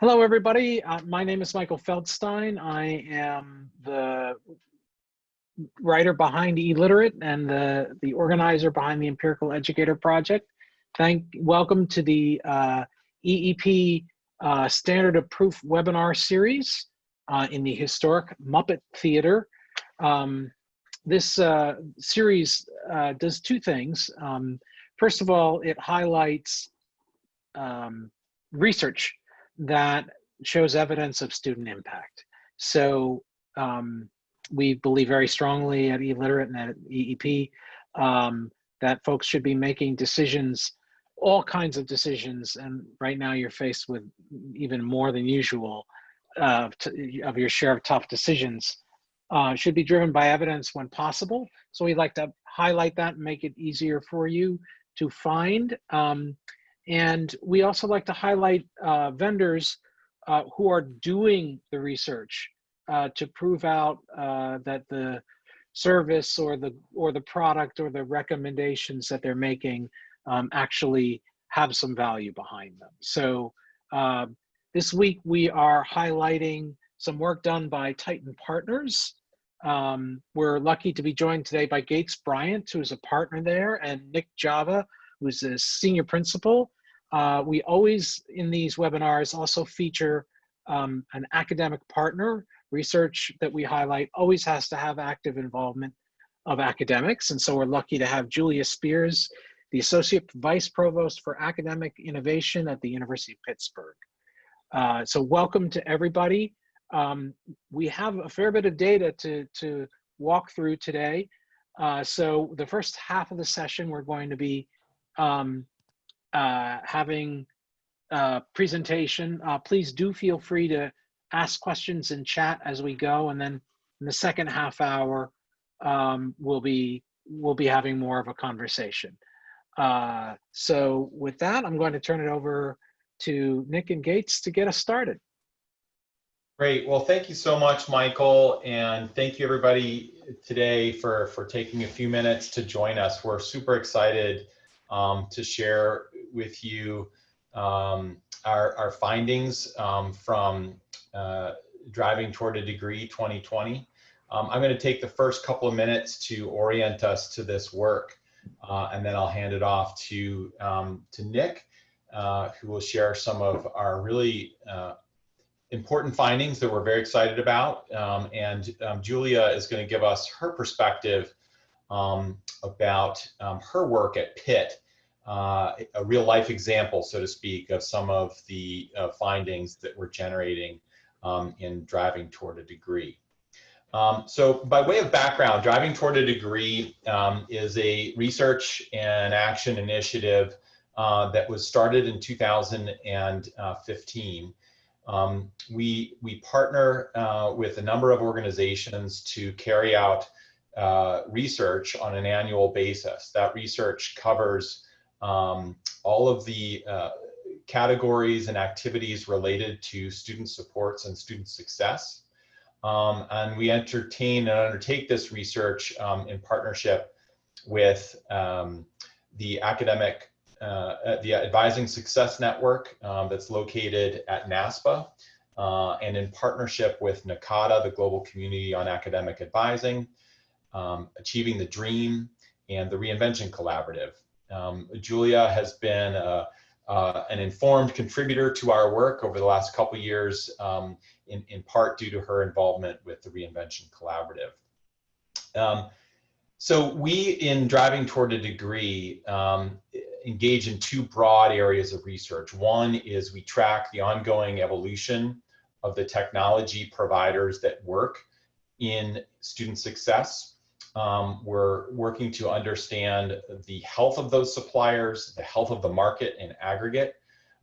Hello, everybody. Uh, my name is Michael Feldstein. I am the writer behind eLiterate and the, the organizer behind the Empirical Educator Project. Thank, welcome to the uh, EEP uh, Standard of Proof webinar series uh, in the historic Muppet Theater. Um, this uh, series uh, does two things. Um, first of all, it highlights um, research that shows evidence of student impact. So um, we believe very strongly at eLiterate and at EEP um, that folks should be making decisions, all kinds of decisions, and right now you're faced with even more than usual uh, of your share of tough decisions, uh, should be driven by evidence when possible. So we'd like to highlight that and make it easier for you to find. Um, and we also like to highlight uh, vendors uh, who are doing the research uh, to prove out uh, that the service or the or the product or the recommendations that they're making um, actually have some value behind them. So uh, this week we are highlighting some work done by Titan Partners. Um, we're lucky to be joined today by Gates Bryant, who is a partner there, and Nick Java, who's a senior principal. Uh, we always, in these webinars, also feature um, an academic partner. Research that we highlight always has to have active involvement of academics. And so we're lucky to have Julia Spears, the Associate Vice Provost for Academic Innovation at the University of Pittsburgh. Uh, so welcome to everybody. Um, we have a fair bit of data to, to walk through today. Uh, so the first half of the session, we're going to be um, uh, having a presentation. Uh, please do feel free to ask questions in chat as we go. And then in the second half hour, um, we'll be we'll be having more of a conversation. Uh, so with that, I'm going to turn it over to Nick and Gates to get us started. Great. Well, thank you so much, Michael, and thank you everybody today for for taking a few minutes to join us. We're super excited um, to share with you um, our, our findings um, from uh, Driving Toward a Degree 2020. Um, I'm going to take the first couple of minutes to orient us to this work, uh, and then I'll hand it off to, um, to Nick, uh, who will share some of our really uh, important findings that we're very excited about. Um, and um, Julia is going to give us her perspective about her work at Pitt, uh, a real life example, so to speak, of some of the uh, findings that we're generating um, in driving toward a degree. Um, so by way of background, Driving Toward a Degree um, is a research and action initiative uh, that was started in 2015. Um, we, we partner uh, with a number of organizations to carry out uh, research on an annual basis. That research covers um, all of the uh, categories and activities related to student supports and student success. Um, and we entertain and undertake this research um, in partnership with um, the academic, uh, the Advising Success Network um, that's located at NASPA, uh, and in partnership with NACADA, the Global Community on Academic Advising, um, Achieving the Dream, and the Reinvention Collaborative. Um, Julia has been uh, uh, an informed contributor to our work over the last couple years, um, in, in part due to her involvement with the Reinvention Collaborative. Um, so we, in Driving Toward a Degree, um, engage in two broad areas of research. One is we track the ongoing evolution of the technology providers that work in student success. Um, we're working to understand the health of those suppliers, the health of the market in aggregate,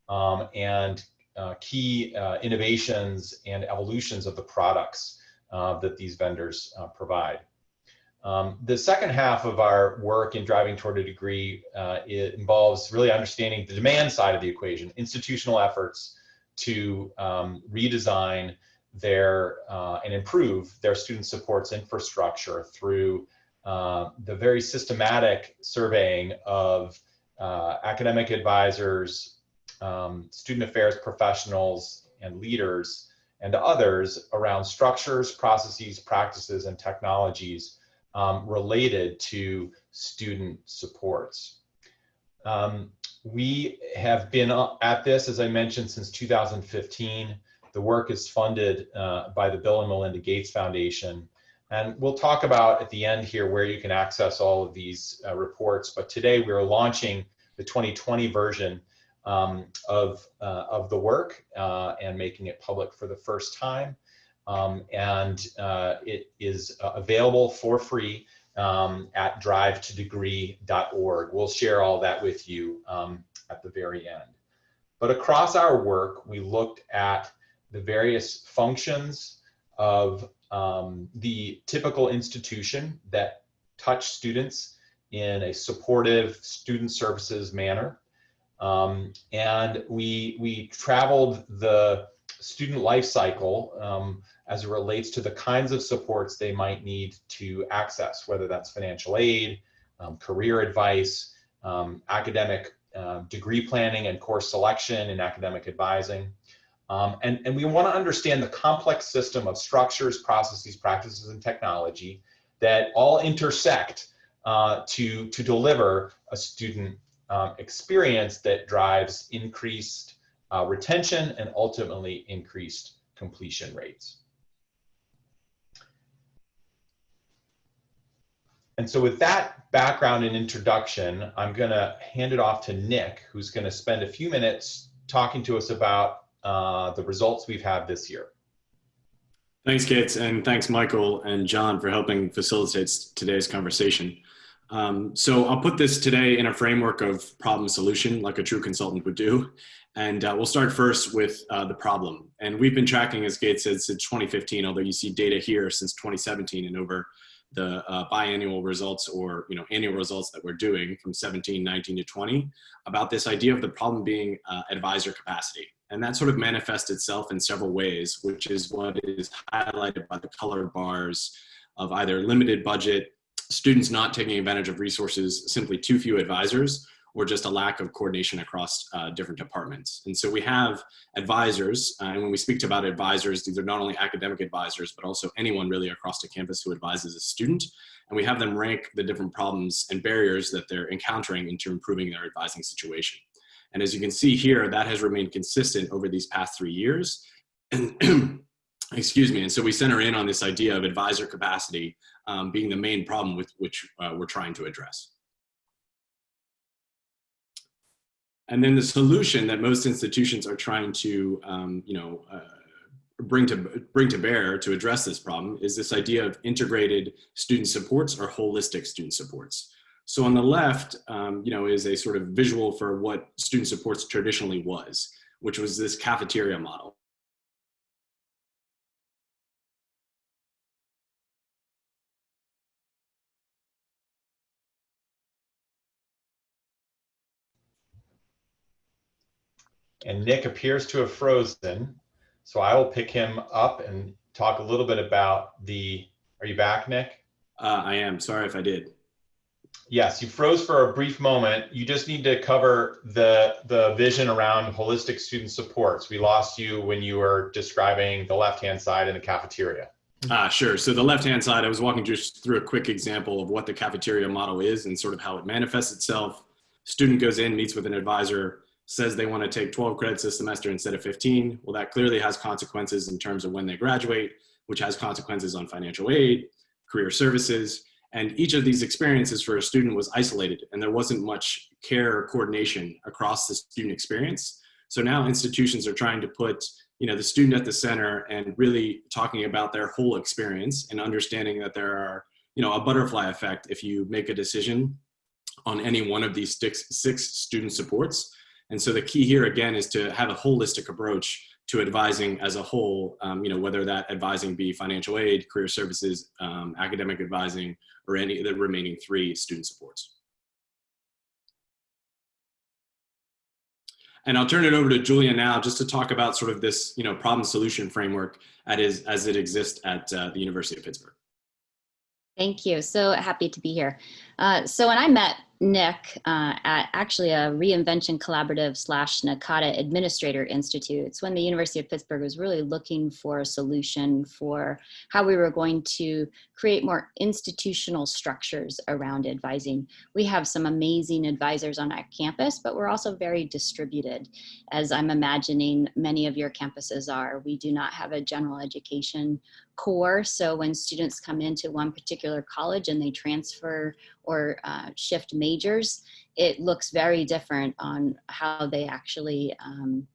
um, and uh, key uh, innovations and evolutions of the products uh, that these vendors uh, provide. Um, the second half of our work in driving toward a degree uh, involves really understanding the demand side of the equation, institutional efforts to um, redesign their uh, and improve their student supports infrastructure through uh, the very systematic surveying of uh, academic advisors, um, student affairs professionals, and leaders and others around structures, processes, practices, and technologies um, related to student supports. Um, we have been at this, as I mentioned, since 2015. The work is funded uh, by the Bill and Melinda Gates Foundation. And we'll talk about at the end here where you can access all of these uh, reports. But today we're launching the 2020 version um, of, uh, of the work uh, and making it public for the first time. Um, and uh, it is uh, available for free um, at drive2degree.org. We'll share all that with you um, at the very end. But across our work, we looked at the various functions of um, the typical institution that touch students in a supportive student services manner. Um, and we, we traveled the student life cycle um, as it relates to the kinds of supports they might need to access, whether that's financial aid, um, career advice, um, academic uh, degree planning and course selection and academic advising. Um, and, and we want to understand the complex system of structures, processes, practices, and technology that all intersect uh, to, to deliver a student um, experience that drives increased uh, retention and ultimately increased completion rates. And so with that background and introduction, I'm going to hand it off to Nick, who's going to spend a few minutes talking to us about uh, the results we've had this year. Thanks, Gates, and thanks, Michael and John, for helping facilitate today's conversation. Um, so I'll put this today in a framework of problem solution, like a true consultant would do. And uh, we'll start first with uh, the problem. And we've been tracking, as Gates said, since 2015, although you see data here since 2017 and over the uh, biannual results or you know annual results that we're doing from 17, 19 to 20 about this idea of the problem being uh, advisor capacity. And that sort of manifests itself in several ways, which is what is highlighted by the colored bars of either limited budget, students not taking advantage of resources, simply too few advisors, or just a lack of coordination across uh, different departments. And so we have advisors, uh, and when we speak about advisors, these are not only academic advisors, but also anyone really across the campus who advises a student. And we have them rank the different problems and barriers that they're encountering into improving their advising situation. And as you can see here, that has remained consistent over these past three years. And excuse me, and so we center in on this idea of advisor capacity um, being the main problem with which uh, we're trying to address. And then the solution that most institutions are trying to, um, you know, uh, bring to bring to bear to address this problem is this idea of integrated student supports or holistic student supports. So on the left, um, you know, is a sort of visual for what student supports traditionally was, which was this cafeteria model. and Nick appears to have frozen. So I will pick him up and talk a little bit about the, are you back, Nick? Uh, I am, sorry if I did. Yes, you froze for a brief moment. You just need to cover the, the vision around holistic student supports. We lost you when you were describing the left-hand side in the cafeteria. Ah, sure. So the left-hand side, I was walking just through a quick example of what the cafeteria model is and sort of how it manifests itself. Student goes in, meets with an advisor, says they want to take 12 credits this semester instead of 15. Well, that clearly has consequences in terms of when they graduate, which has consequences on financial aid, career services, and each of these experiences for a student was isolated and there wasn't much care or coordination across the student experience. So now institutions are trying to put you know, the student at the center and really talking about their whole experience and understanding that there are, you know, a butterfly effect if you make a decision on any one of these six, six student supports and so the key here again is to have a holistic approach to advising as a whole, um, you know, whether that advising be financial aid, career services, um, academic advising, or any of the remaining three student supports. And I'll turn it over to Julia now just to talk about sort of this, you know, problem solution framework as, as it exists at uh, the University of Pittsburgh. Thank you. So happy to be here. Uh, so when I met Nick uh, at actually a reinvention collaborative slash NACADA Administrator Institute. It's when the University of Pittsburgh was really looking for a solution for how we were going to create more institutional structures around advising. We have some amazing advisors on our campus, but we're also very distributed, as I'm imagining many of your campuses are. We do not have a general education core. So when students come into one particular college and they transfer or uh, shift majors, it looks very different on how they actually um,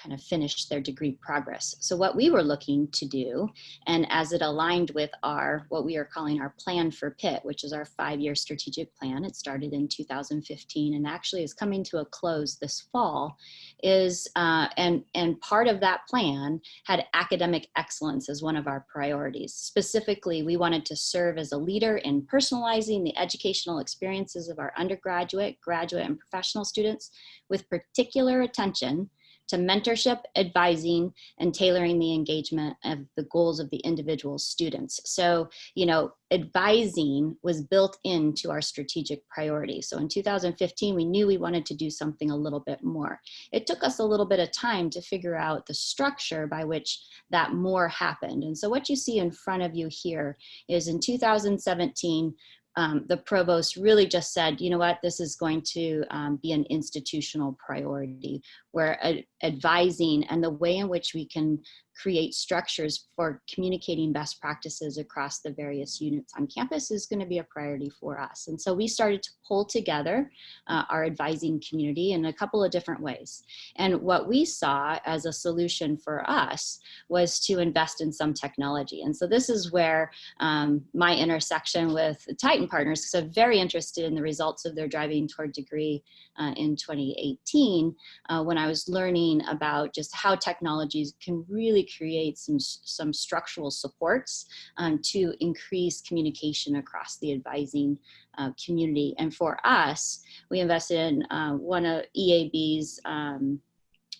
kind of finish their degree progress. So what we were looking to do, and as it aligned with our, what we are calling our plan for Pitt, which is our five-year strategic plan, it started in 2015 and actually is coming to a close this fall, is, uh, and, and part of that plan had academic excellence as one of our priorities. Specifically, we wanted to serve as a leader in personalizing the educational experiences of our undergraduate, graduate, and professional students with particular attention to mentorship, advising, and tailoring the engagement of the goals of the individual students. So, you know, advising was built into our strategic priority. So in 2015, we knew we wanted to do something a little bit more. It took us a little bit of time to figure out the structure by which that more happened. And so what you see in front of you here is in 2017, um, the provost really just said, you know what, this is going to um, be an institutional priority where ad advising and the way in which we can create structures for communicating best practices across the various units on campus is going to be a priority for us. And so we started to pull together uh, our advising community in a couple of different ways. And what we saw as a solution for us was to invest in some technology. And so this is where um, my intersection with Titan Partners, because I'm very interested in the results of their driving toward degree uh, in 2018, uh, when I was learning about just how technologies can really create some, some structural supports um, to increase communication across the advising uh, community. And for us, we invested in uh, one of EAB's um,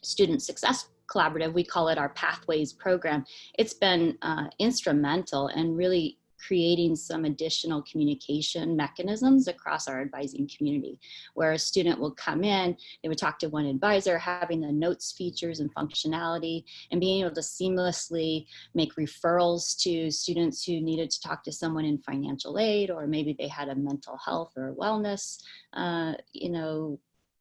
student success collaborative. We call it our Pathways program. It's been uh, instrumental and really creating some additional communication mechanisms across our advising community where a student will come in, they would talk to one advisor, having the notes features and functionality and being able to seamlessly make referrals to students who needed to talk to someone in financial aid or maybe they had a mental health or wellness, uh, you know,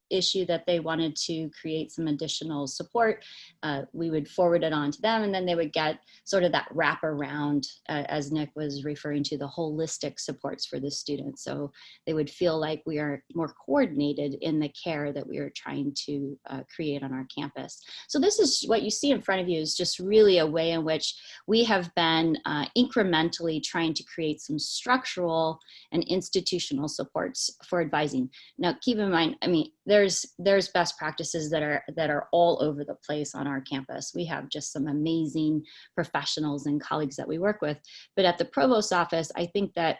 issue that they wanted to create some additional support, uh, we would forward it on to them and then they would get sort of that wrap around, uh, as Nick was referring to, the holistic supports for the students. So they would feel like we are more coordinated in the care that we are trying to uh, create on our campus. So this is what you see in front of you is just really a way in which we have been uh, incrementally trying to create some structural and institutional supports for advising. Now keep in mind, I mean, there there's there's best practices that are that are all over the place on our campus. We have just some amazing professionals and colleagues that we work with. But at the provost office, I think that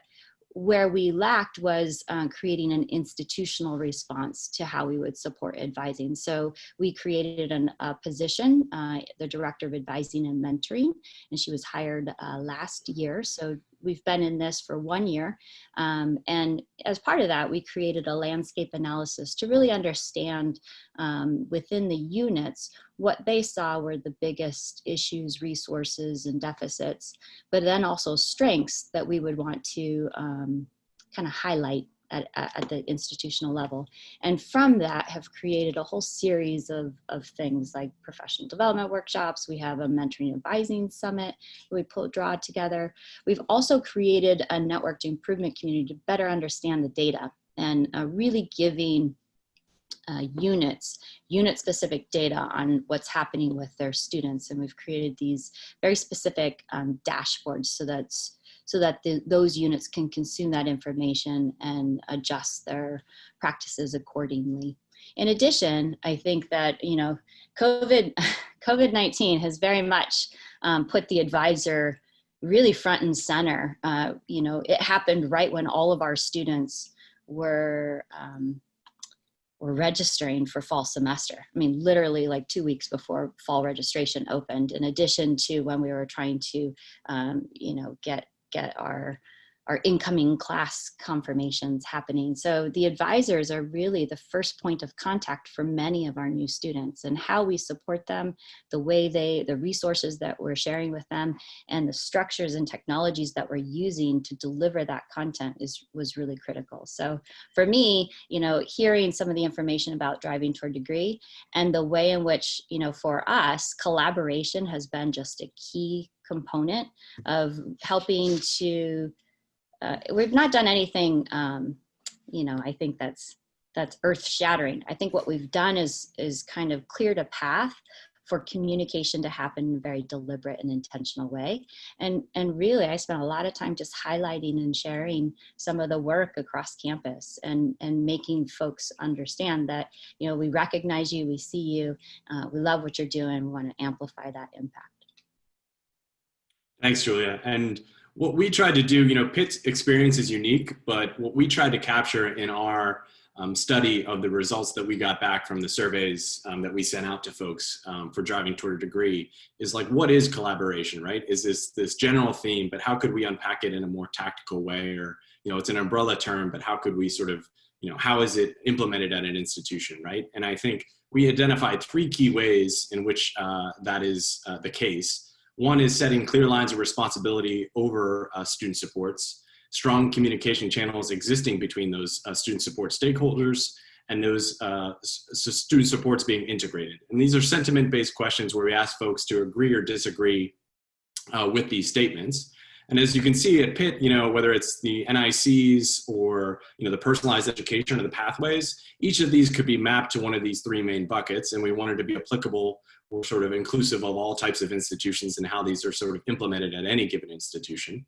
where we lacked was uh, creating an institutional response to how we would support advising. So we created an, a position, uh, the Director of Advising and Mentoring, and she was hired uh, last year. So we've been in this for one year. Um, and as part of that, we created a landscape analysis to really understand um, within the units what they saw were the biggest issues, resources, and deficits, but then also strengths that we would want to um, kind of highlight at, at, the institutional level. And from that have created a whole series of, of things like professional development workshops. We have a mentoring advising summit we pull, draw together. We've also created a networked improvement community to better understand the data and uh, really giving uh, units, unit specific data on what's happening with their students. And we've created these very specific um, dashboards so that's so that the, those units can consume that information and adjust their practices accordingly. In addition, I think that, you know, COVID, COVID-19 has very much um, put the advisor really front and center. Uh, you know, it happened right when all of our students were um, were registering for fall semester. I mean, literally like two weeks before fall registration opened, in addition to when we were trying to, um, you know, get get our our incoming class confirmations happening. So the advisors are really the first point of contact for many of our new students and how we support them, the way they, the resources that we're sharing with them and the structures and technologies that we're using to deliver that content is, was really critical. So for me, you know, hearing some of the information about driving toward degree and the way in which, you know, for us, collaboration has been just a key component of helping to uh, we've not done anything, um, you know, I think that's that's earth shattering. I think what we've done is is kind of cleared a path for communication to happen in a very deliberate and intentional way. And, and really, I spent a lot of time just highlighting and sharing some of the work across campus and, and making folks understand that, you know, we recognize you, we see you, uh, we love what you're doing, we want to amplify that impact. Thanks, Julia. And what we tried to do, you know, Pitt's experience is unique, but what we tried to capture in our um, study of the results that we got back from the surveys um, that we sent out to folks um, for driving toward a degree is like, what is collaboration, right? Is this this general theme, but how could we unpack it in a more tactical way? Or, you know, it's an umbrella term, but how could we sort of, you know, how is it implemented at an institution, right? And I think we identified three key ways in which uh, that is uh, the case. One is setting clear lines of responsibility over uh, student supports, strong communication channels existing between those uh, student support stakeholders and those uh, student supports being integrated. And these are sentiment-based questions where we ask folks to agree or disagree uh, with these statements. And as you can see at Pitt, you know, whether it's the NICs or, you know, the personalized education or the pathways, each of these could be mapped to one of these three main buckets. And we wanted to be applicable or sort of inclusive of all types of institutions and how these are sort of implemented at any given institution.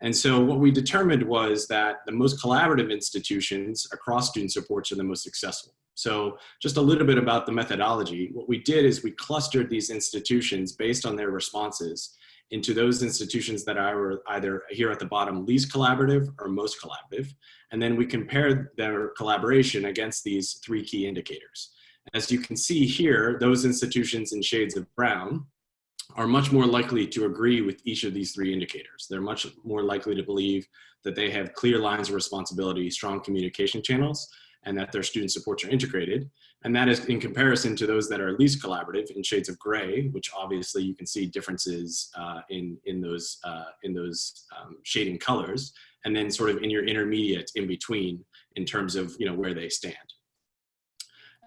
And so what we determined was that the most collaborative institutions across student supports are the most successful. So just a little bit about the methodology. What we did is we clustered these institutions based on their responses into those institutions that are either here at the bottom least collaborative or most collaborative. And then we compared their collaboration against these three key indicators. As you can see here, those institutions in shades of brown are much more likely to agree with each of these three indicators. They're much more likely to believe that they have clear lines of responsibility, strong communication channels, and that their student supports are integrated. And that is in comparison to those that are least collaborative in shades of gray, which obviously you can see differences uh, in, in those, uh, in those um, shading colors, and then sort of in your intermediate in between in terms of you know, where they stand.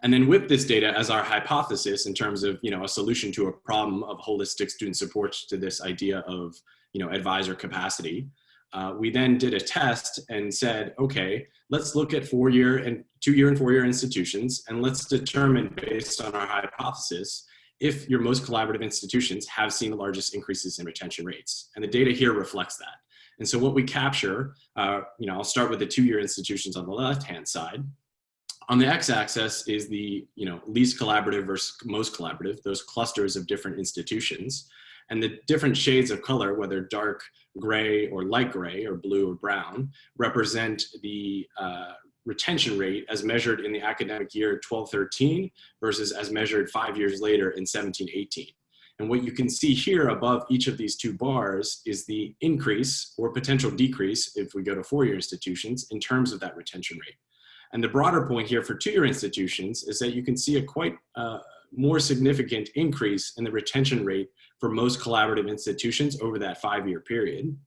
And then with this data as our hypothesis in terms of you know, a solution to a problem of holistic student support to this idea of you know, advisor capacity, uh, we then did a test and said, okay, let's look at four-year and two-year and four-year institutions, and let's determine based on our hypothesis if your most collaborative institutions have seen the largest increases in retention rates. And the data here reflects that. And so what we capture, uh, you know, I'll start with the two-year institutions on the left-hand side. On the x-axis is the you know, least collaborative versus most collaborative, those clusters of different institutions. And the different shades of color, whether dark gray or light gray or blue or brown, represent the uh, retention rate as measured in the academic year 1213 versus as measured five years later in 1718. And what you can see here above each of these two bars is the increase or potential decrease if we go to four-year institutions in terms of that retention rate. And the broader point here for two-year institutions is that you can see a quite uh, more significant increase in the retention rate for most collaborative institutions over that five-year period.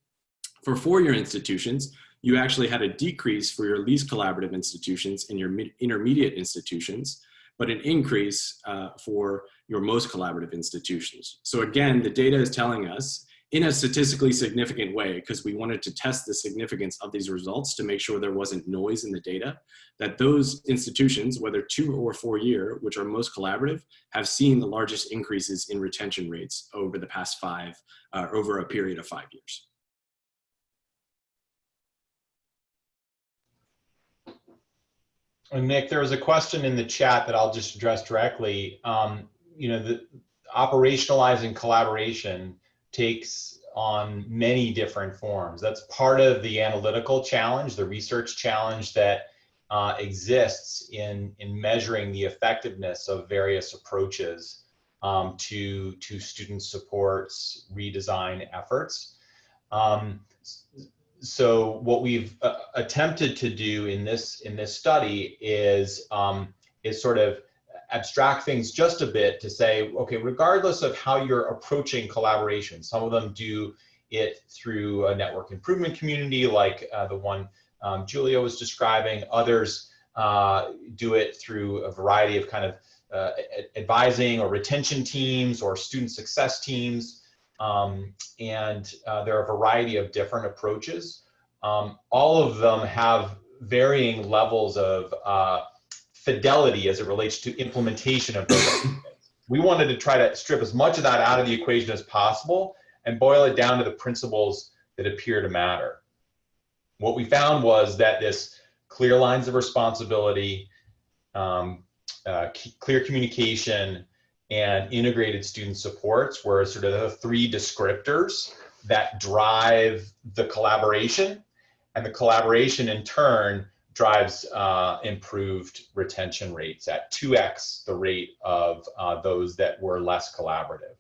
For four-year institutions, you actually had a decrease for your least collaborative institutions and your intermediate institutions, but an increase uh, for your most collaborative institutions. So again, the data is telling us in a statistically significant way because we wanted to test the significance of these results to make sure there wasn't noise in the data, that those institutions, whether two or four year, which are most collaborative, have seen the largest increases in retention rates over the past five, uh, over a period of five years. And Nick, there was a question in the chat that I'll just address directly. Um, you know, the operationalizing collaboration takes on many different forms. That's part of the analytical challenge, the research challenge that uh, exists in, in measuring the effectiveness of various approaches um, to, to student supports redesign efforts. Um, so what we've uh, attempted to do in this in this study is um, is sort of abstract things just a bit to say, okay, regardless of how you're approaching collaboration, some of them do it through a network improvement community like uh, the one um, Julia was describing. Others uh, do it through a variety of kind of uh, advising or retention teams or student success teams. Um, and uh, there are a variety of different approaches. Um, all of them have varying levels of uh, fidelity as it relates to implementation of those. we wanted to try to strip as much of that out of the equation as possible and boil it down to the principles that appear to matter. What we found was that this clear lines of responsibility, um, uh, clear communication, and integrated student supports were sort of the three descriptors that drive the collaboration and the collaboration in turn drives uh, improved retention rates at 2x the rate of uh, those that were less collaborative.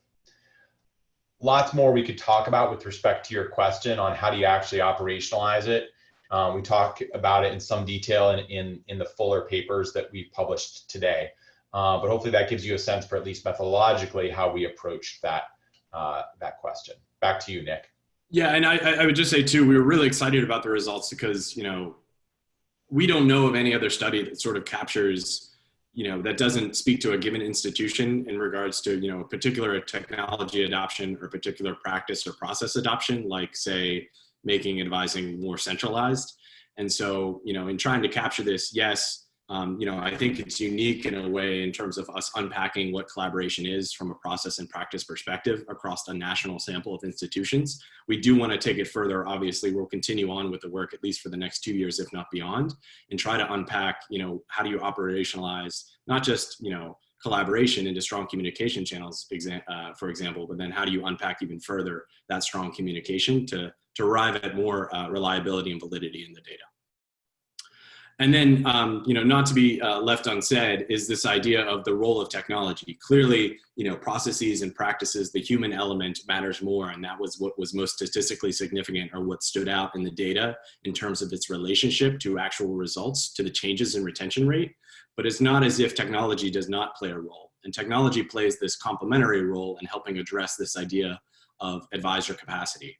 Lots more we could talk about with respect to your question on how do you actually operationalize it. Um, we talk about it in some detail in, in, in the fuller papers that we've published today. Uh, but hopefully that gives you a sense for at least methodologically how we approached that, uh, that question. Back to you, Nick. Yeah, and I, I would just say too, we were really excited about the results because, you know, we don't know of any other study that sort of captures, you know, that doesn't speak to a given institution in regards to, you know, a particular technology adoption or particular practice or process adoption, like say, making advising more centralized. And so, you know, in trying to capture this, yes, um, you know, I think it's unique in a way in terms of us unpacking what collaboration is from a process and practice perspective across a national sample of institutions. We do want to take it further. Obviously, we'll continue on with the work at least for the next two years, if not beyond, and try to unpack, you know, how do you operationalize not just, you know, collaboration into strong communication channels, uh, for example, but then how do you unpack even further that strong communication to, to arrive at more uh, reliability and validity in the data. And then, um, you know, not to be uh, left unsaid is this idea of the role of technology. Clearly, you know, processes and practices, the human element matters more. And that was what was most statistically significant or what stood out in the data in terms of its relationship to actual results, to the changes in retention rate. But it's not as if technology does not play a role. And technology plays this complementary role in helping address this idea of advisor capacity.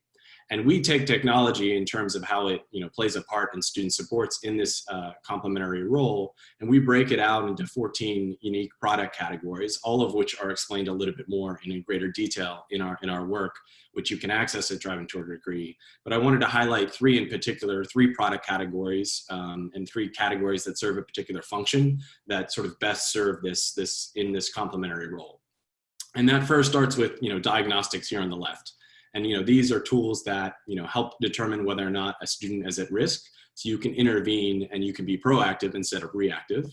And we take technology in terms of how it you know, plays a part in student supports in this uh, complementary role, and we break it out into 14 unique product categories, all of which are explained a little bit more and in greater detail in our, in our work, which you can access at Driving Toward a Degree. But I wanted to highlight three in particular, three product categories um, and three categories that serve a particular function that sort of best serve this, this in this complementary role. And that first starts with you know, diagnostics here on the left. And you know, these are tools that you know, help determine whether or not a student is at risk. So you can intervene and you can be proactive instead of reactive.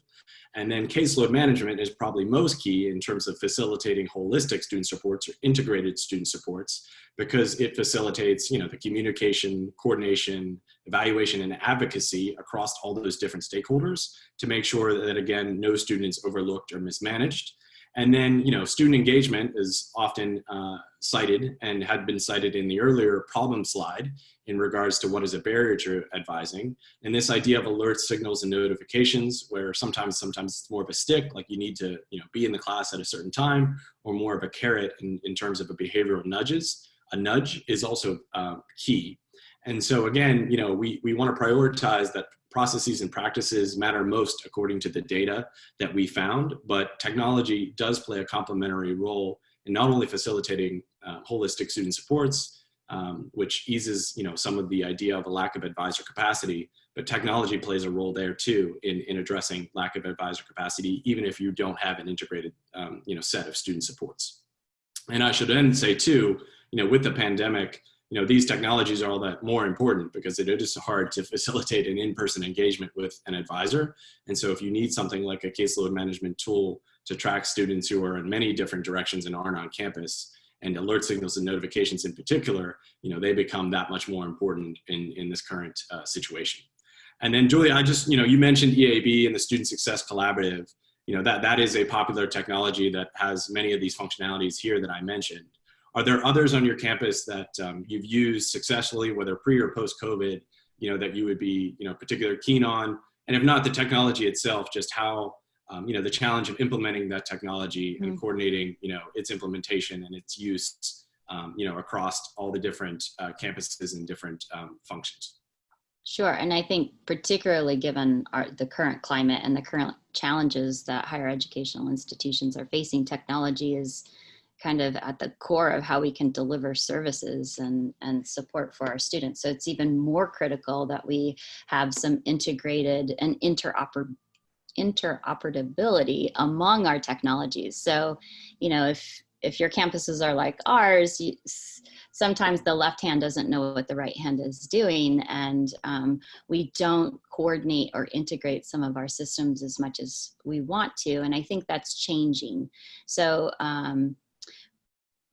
And then caseload management is probably most key in terms of facilitating holistic student supports or integrated student supports because it facilitates you know, the communication, coordination, evaluation, and advocacy across all those different stakeholders to make sure that, again, no student is overlooked or mismanaged and then, you know, student engagement is often uh, cited and had been cited in the earlier problem slide in regards to what is a barrier to advising. And this idea of alerts, signals, and notifications, where sometimes, sometimes it's more of a stick, like you need to, you know, be in the class at a certain time, or more of a carrot in, in terms of a behavioral nudges. A nudge is also uh, key. And so again, you know, we, we want to prioritize that processes and practices matter most according to the data that we found, but technology does play a complementary role in not only facilitating uh, holistic student supports, um, which eases you know, some of the idea of a lack of advisor capacity, but technology plays a role there too in, in addressing lack of advisor capacity, even if you don't have an integrated um, you know, set of student supports. And I should then say too, you know, with the pandemic, you know, these technologies are all that more important because it is hard to facilitate an in-person engagement with an advisor. And so if you need something like a caseload management tool to track students who are in many different directions and aren't on campus, and alert signals and notifications in particular, you know, they become that much more important in, in this current uh, situation. And then Julia, I just, you know, you mentioned EAB and the Student Success Collaborative. You know, that, that is a popular technology that has many of these functionalities here that I mentioned. Are there others on your campus that um, you've used successfully, whether pre or post COVID, you know, that you would be, you know, particularly keen on? And if not the technology itself, just how, um, you know, the challenge of implementing that technology and coordinating, you know, its implementation and its use, um, you know, across all the different uh, campuses and different um, functions. Sure, and I think particularly given our, the current climate and the current challenges that higher educational institutions are facing, technology is kind of at the core of how we can deliver services and, and support for our students. So it's even more critical that we have some integrated and interoper interoperability among our technologies. So, you know, if if your campuses are like ours, you, sometimes the left hand doesn't know what the right hand is doing and um, we don't coordinate or integrate some of our systems as much as we want to and i think that's changing so um,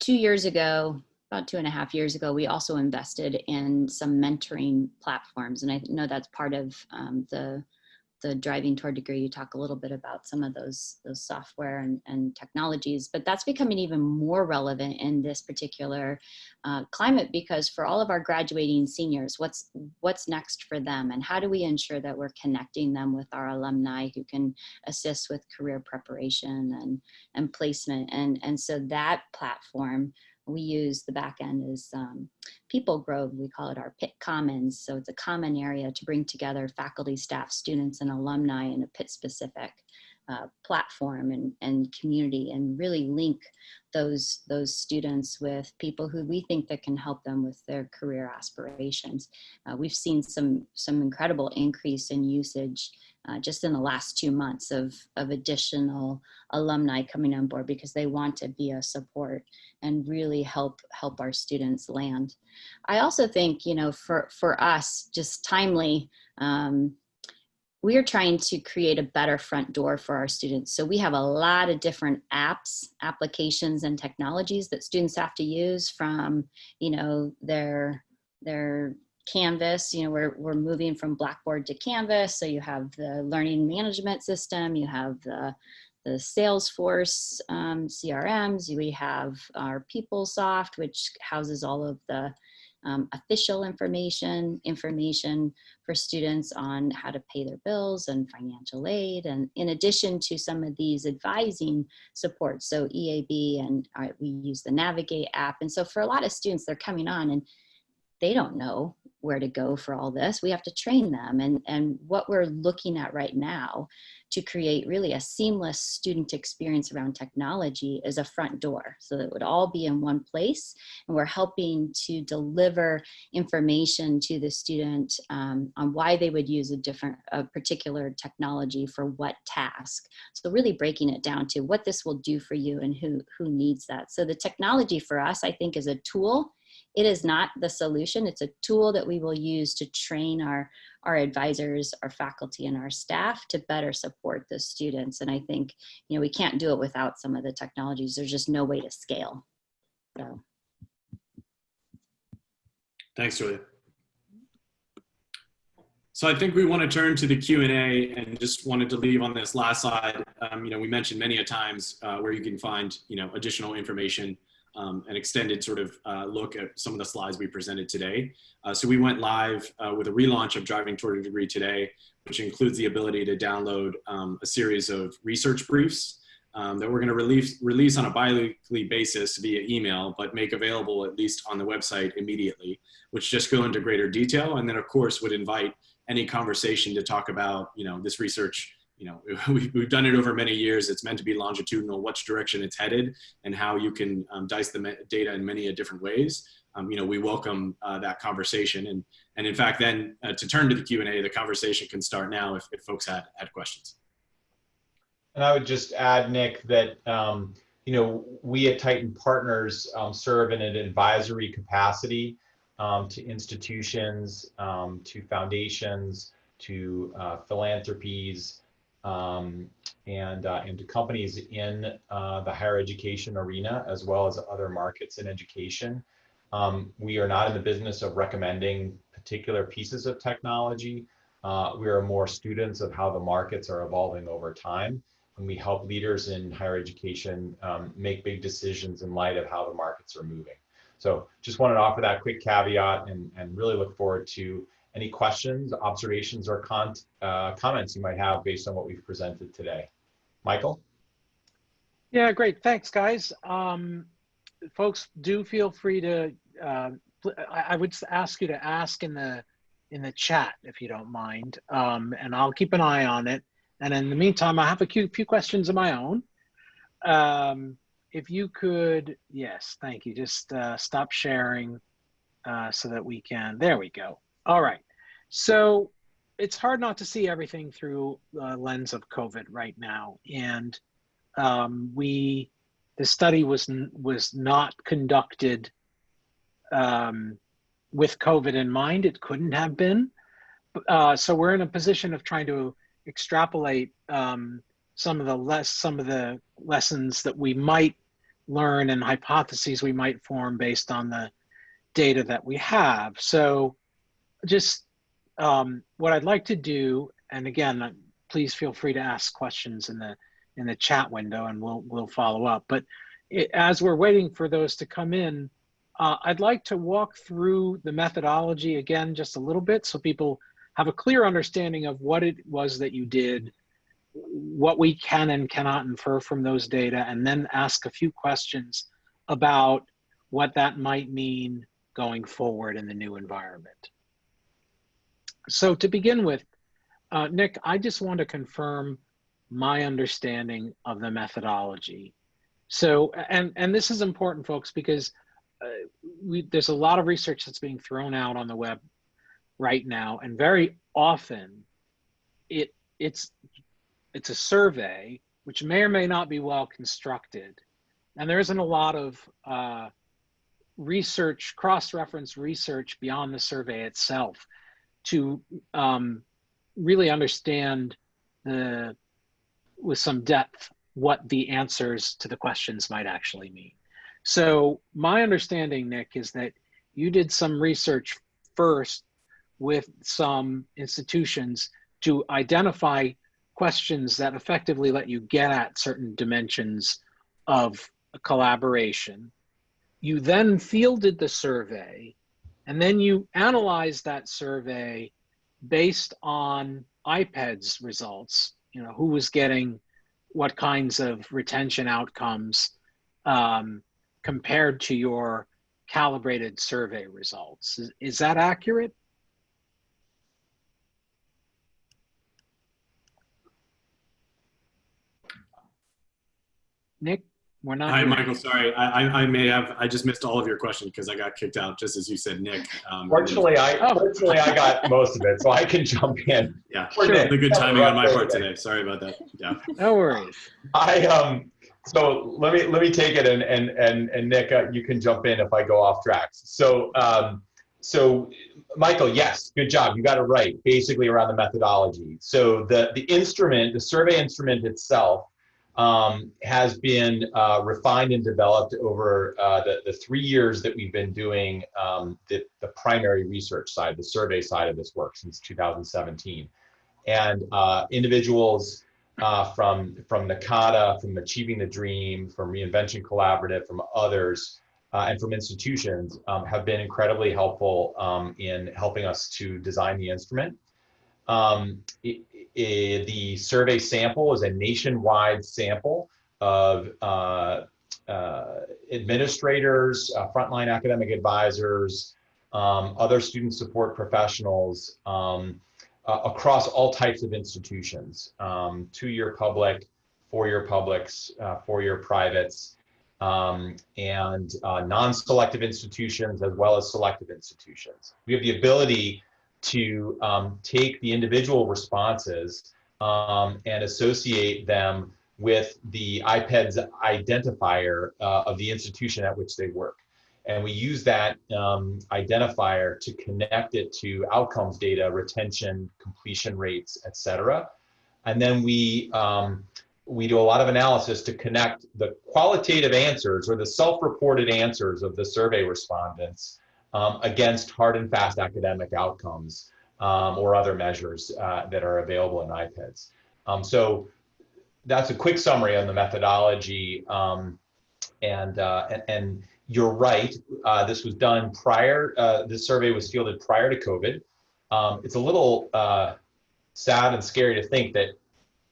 two years ago about two and a half years ago we also invested in some mentoring platforms and i know that's part of um, the the driving toward degree, you talk a little bit about some of those, those software and, and technologies, but that's becoming even more relevant in this particular uh, climate because for all of our graduating seniors, what's, what's next for them and how do we ensure that we're connecting them with our alumni who can assist with career preparation and, and placement. And, and so that platform we use the back end is um, PeopleGrove. We call it our Pitt Commons. So it's a common area to bring together faculty, staff, students, and alumni in a Pitt specific uh, platform and, and community and really link those, those students with people who we think that can help them with their career aspirations. Uh, we've seen some, some incredible increase in usage uh, just in the last two months of, of additional alumni coming on board because they want to be a support and really help help our students land. I also think, you know, for, for us, just timely, um, we are trying to create a better front door for our students. So we have a lot of different apps, applications, and technologies that students have to use from, you know, their, their Canvas, you know, we're, we're moving from Blackboard to Canvas. So you have the learning management system, you have the, the Salesforce um, CRMs, we have our PeopleSoft, which houses all of the um, official information, information for students on how to pay their bills and financial aid. And in addition to some of these advising supports, so EAB and uh, we use the Navigate app. And so for a lot of students, they're coming on and they don't know where to go for all this. We have to train them. And, and what we're looking at right now to create really a seamless student experience around technology is a front door. So that it would all be in one place. And we're helping to deliver information to the student um, on why they would use a different, a particular technology for what task. So really breaking it down to what this will do for you and who, who needs that. So the technology for us, I think is a tool it is not the solution. It's a tool that we will use to train our, our advisors, our faculty, and our staff to better support the students. And I think, you know, we can't do it without some of the technologies. There's just no way to scale. So. Thanks, Julia. So I think we want to turn to the Q&A and just wanted to leave on this last slide. Um, you know, we mentioned many a times uh, where you can find, you know, additional information um, an extended sort of uh, look at some of the slides we presented today. Uh, so we went live uh, with a relaunch of Driving Toward a Degree today, which includes the ability to download um, a series of research briefs um, that we're going to release, release on a bi-weekly basis via email, but make available at least on the website immediately, which just go into greater detail. And then of course would invite any conversation to talk about, you know, this research you know, we've done it over many years. It's meant to be longitudinal, which direction it's headed and how you can um, dice the data in many different ways. Um, you know, we welcome uh, that conversation. And, and in fact, then uh, to turn to the Q&A, the conversation can start now if, if folks had, had questions. And I would just add, Nick, that, um, you know, we at Titan Partners um, serve in an advisory capacity um, to institutions, um, to foundations, to uh, philanthropies, um, and, uh, and to companies in uh, the higher education arena, as well as other markets in education. Um, we are not in the business of recommending particular pieces of technology. Uh, we are more students of how the markets are evolving over time. and we help leaders in higher education um, make big decisions in light of how the markets are moving. So just wanted to offer that quick caveat and, and really look forward to any questions, observations, or uh, comments you might have based on what we've presented today. Michael? Yeah, great. Thanks, guys. Um, folks, do feel free to. Uh, I, would ask you to ask in the in the chat if you don't mind, um, and I'll keep an eye on it. And in the meantime, I have a few, few questions of my own. Um, if you could, yes, thank you. Just uh, stop sharing uh, so that we can. There we go. All right. So it's hard not to see everything through the lens of COVID right now, and um, we the study was was not conducted um, with COVID in mind. It couldn't have been. Uh, so we're in a position of trying to extrapolate um, some of the less some of the lessons that we might learn and hypotheses we might form based on the data that we have. So just um, what I'd like to do, and again, please feel free to ask questions in the in the chat window and we'll we'll follow up. But it, as we're waiting for those to come in, uh, I'd like to walk through the methodology again just a little bit so people have a clear understanding of what it was that you did, what we can and cannot infer from those data, and then ask a few questions about what that might mean going forward in the new environment. So to begin with, uh, Nick, I just want to confirm my understanding of the methodology. So, and, and this is important, folks, because uh, we, there's a lot of research that's being thrown out on the web right now, and very often it it's it's a survey which may or may not be well constructed, and there isn't a lot of uh, research, cross-reference research beyond the survey itself to um, really understand the with some depth what the answers to the questions might actually mean. So my understanding, Nick, is that you did some research first with some institutions to identify questions that effectively let you get at certain dimensions of collaboration. You then fielded the survey and then you analyze that survey based on IPEDS results, you know, who was getting what kinds of retention outcomes um, compared to your calibrated survey results. Is, is that accurate? Nick, we're not. Hi, hearing Michael. Sorry, I, I, I may have, I just missed all of your questions because I got kicked out just as you said, Nick. Um, Fortunately, I Oh. fortunately I got most of it, so I can jump in. Yeah, Poor Sure. Nick. the good timing on my part Right. today. Sorry about that. Yeah. No worries. I um so let me let me take it and and and and Nick, uh, you can jump in if I go off tracks. So um so Michael, yes, good job. You got it right. Basically around the methodology. So the the instrument, the survey instrument itself, um, has been uh, refined and developed over uh, the the three years that we've been doing um, the the primary research side, the survey side of this work since 2017, and uh, individuals uh, from from NACADA, from Achieving the Dream, from Reinvention Collaborative, from others, uh, and from institutions um, have been incredibly helpful um, in helping us to design the instrument. Um, i- i- the survey sample is a nationwide sample of uh, uh, administrators, uh, frontline academic advisors, um, other student support professionals, um, uh, across all types of institutions, um, two-year public, four-year publics, uh, four-year privates, um, and uh, non-selective institutions as well as selective institutions. We have the ability to um, take the individual responses um, and associate them with the IPEDS identifier uh, of the institution at which they work. And we use that um, identifier to connect it to outcomes data, retention, completion rates, et cetera. And then we, um, we do a lot of analysis to connect the qualitative answers or the self-reported answers of the survey respondents um, against hard and fast academic outcomes um, or other measures uh, that are available in IPEDS. Um, so that's a quick summary on the methodology. Um, and, uh, and, and you're right. Uh, this was done prior. Uh, this survey was fielded prior to COVID. Um, it's a little uh, sad and scary to think that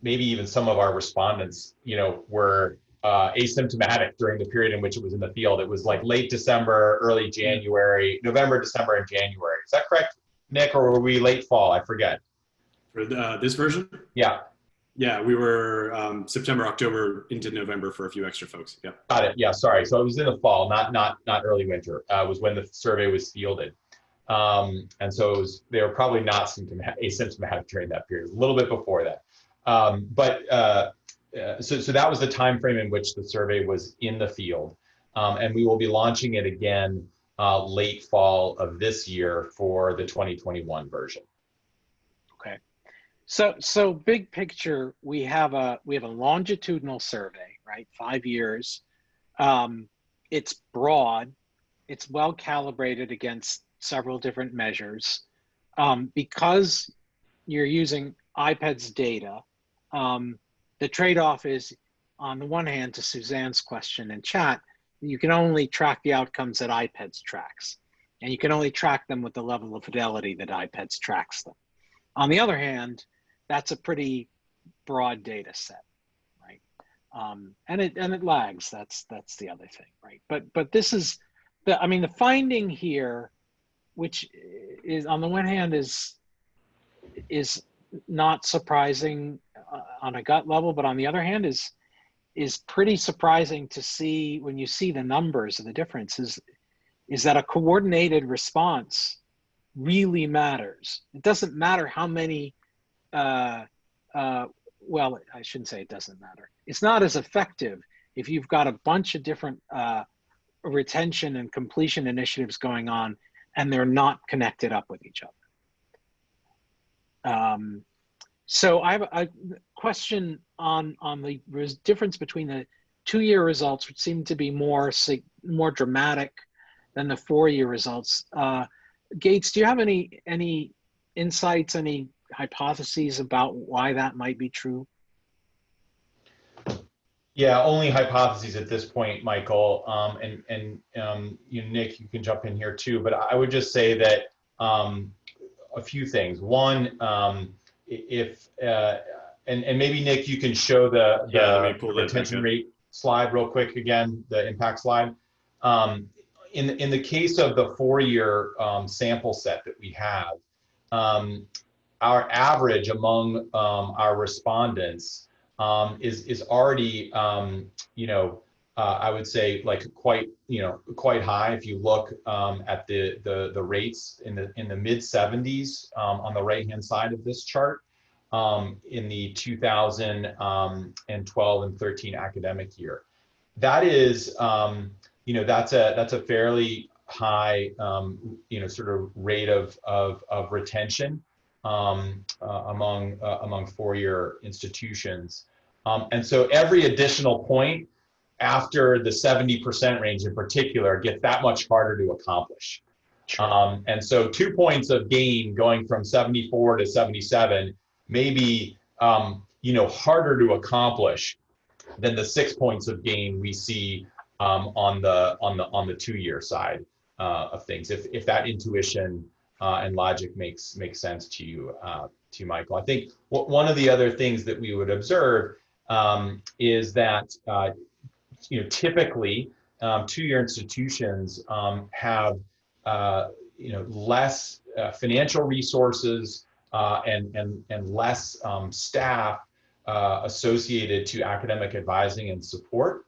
maybe even some of our respondents, you know, were uh, asymptomatic during the period in which it was in the field. It was like late December, early January, November, December, and January. Is that correct, Nick, or were we late fall? I forget. For the, uh, this version? Yeah, Yeah, we were um, September, October into November for a few extra folks. Yeah. got it. Yeah, sorry. So it was in the fall, not not not early winter. Uh, was when the survey was fielded. Um, and so it was, they were probably not symptomatic, asymptomatic during that period, a little bit before that. Um, but uh, uh, so, so that was the time frame in which the survey was in the field. Um, and we will be launching it again uh, late fall of this year for the 2021 version. Okay. So so big picture, we have a we have a longitudinal survey, right? Five years. Um, it's broad. It's well calibrated against several different measures. Um, because you're using IPEDS data, um, the trade-off is, on the one hand, to Suzanne's question in chat, you can only track the outcomes that IPEDS tracks, and you can only track them with the level of fidelity that IPEDS tracks them. On the other hand, that's a pretty broad data set, right? Um, and it and it lags. That's that's the other thing, right? But but this is the I mean the finding here, which is on the one hand is is not surprising on a gut level, but on the other hand is is pretty surprising to see when you see the numbers of the differences is that a coordinated response really matters. It doesn't matter how many, uh, uh, well, I shouldn't say it doesn't matter. It's not as effective if you've got a bunch of different uh, retention and completion initiatives going on and they're not connected up with each other. Um, so I have a question on on the difference between the two-year results, which seem to be more more dramatic than the four-year results. Uh, Gates, do you have any any insights, any hypotheses about why that might be true? Yeah, only hypotheses at this point, Michael. Um, and and um, you, Nick, you can jump in here too. But I would just say that um, a few things. One, um, if uh, and and maybe Nick, you can show the the Yeah, let me pull that back retention rate slide real quick again, the impact slide. Um, in the- in the case of the four-year um, sample set that we have, um, our average among um, our respondents um, is is already um, you know uh, I would say like quite you know quite high if you look um, at the the the rates in the in the mid 70s um, on the right hand side of this chart um, in the 2012 and 13 academic year. That is um, you know that's a that's a fairly high um, you know sort of rate of of, of retention um, uh, among uh, among four-year institutions. Um, and so every additional point after the 70% range in particular get that much harder to accomplish. Um, and so two points of gain going from 74 to 77 may be, um, you know, harder to accomplish than the six points of gain we see um, on the on the on the two-year side uh, of things. If if that intuition uh, and logic makes makes sense to you, uh, to you, Michael. I think one of the other things that we would observe um, is that uh, you know typically um, two-year institutions um, have uh, you know less uh, financial resources uh, and and and less um, staff uh, associated to academic advising and support.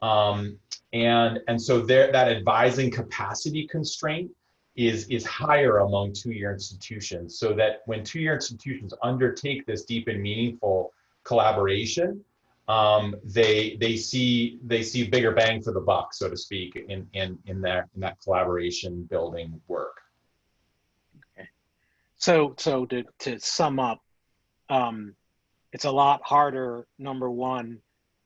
Um, and and so there that advising capacity constraint is is higher among two-year institutions so that when two-year institutions undertake this deep and meaningful collaboration um, they they see they see bigger bang for the buck so to speak in in in that in that collaboration building work Okay. So, so to, to sum up, um, it's a lot harder, number one,